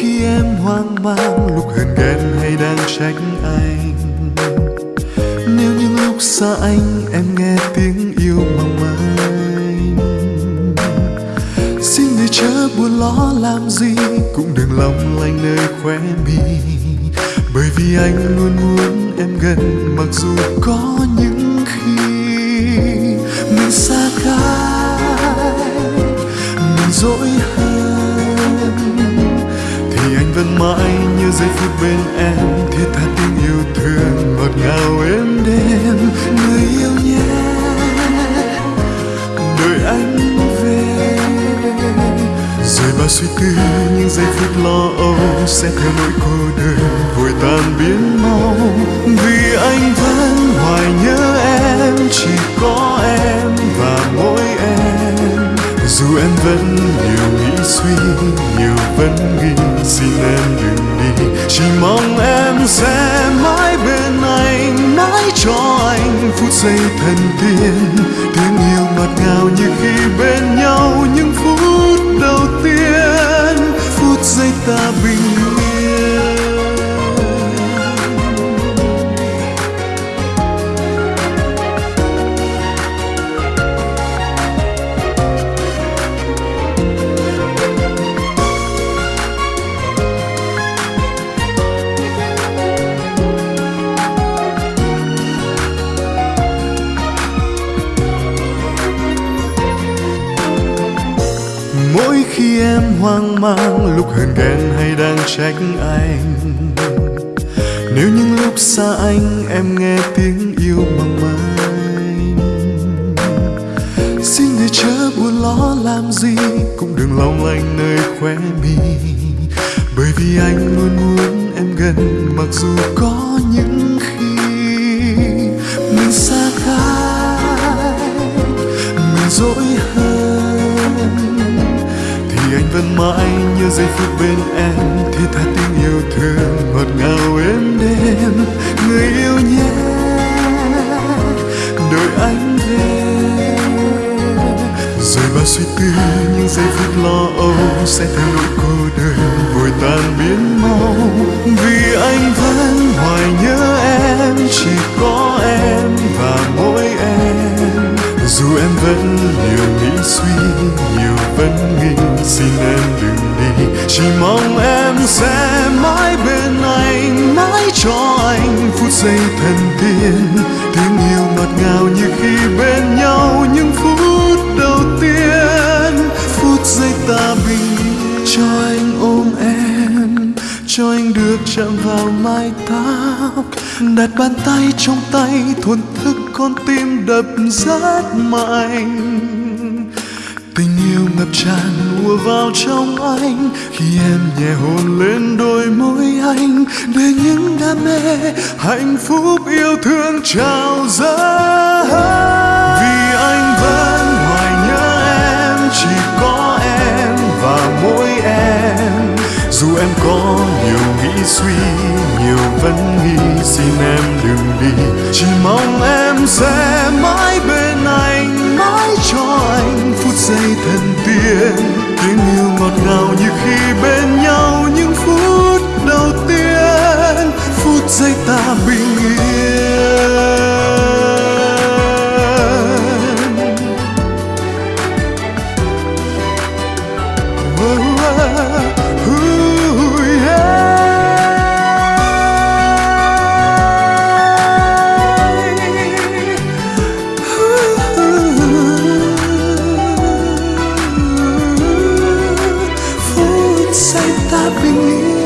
khi em hoang mang, lúc hờn ghen hay đang trách anh. Nếu những lúc xa anh, em nghe tiếng yêu mong manh. Xin người chớ buồn lo làm gì, cũng đừng lòng lanh nơi khóe mi. Bởi vì anh luôn muốn em gần, mặc dù có những khi mình xa cách. Mình dỗi hơn mãi như giây phút bên em thiết tha tình yêu thương ngọt ngào êm đêm người yêu nhé, đợi anh về. Rồi bao suy tư, những giây phút lo âu sẽ theo nỗi cô đơn vội tan biến mau. Vì anh vẫn hoài nhớ em, chỉ chỉ mong em sẽ mãi bên anh, mãi cho anh phút giây thần tiên tiếng yêu ngọt ngào như khi bên nhau. Mỗi khi em hoang mang, lúc hờn ghen hay đang trách anh. Nếu những lúc xa anh, em nghe tiếng yêu mong manh. Xin người chớ buồn lo làm gì, cũng đừng long lanh nơi khóe mi. Bởi vì anh luôn muốn em gần, mặc dù có những thì mãi, như giây phút bên em. Thì tha tiếng yêu thương, ngọt ngào êm đêm người yêu nhé đợi anh về rồi bao suy tư, những giây phút lo âu sẽ theo nỗi cô đơn, vội tan biến mau. Vì anh vẫn hoài xin em đừng đi. Chỉ mong em sẽ mãi bên anh, mãi cho anh phút giây thần tiên tiếng yêu ngọt ngào như khi bên nhau những phút đầu tiên. Phút giây ta bình cho anh ôm em. Cho anh được chạm vào mái tóc. Đặt bàn tay trong tay, thuần thức con tim đập rất mạnh tràn ùa vào trong anh. Khi em nhẹ hôn lên đôi môi anh, để những đam mê hạnh phúc yêu thương trào ra vì anh vẫn hoài nhớ em, chỉ có em và mỗi em. Dù em có nhiều nghĩ suy, nhiều vấn nghi, xin em đừng đi. Chỉ mong em sẽ mãi thần tiếng yêu ngọt ngào như khi bên nhau những phút đầu tiên phút giây ta bình yên Oh, oh, oh. Aceita a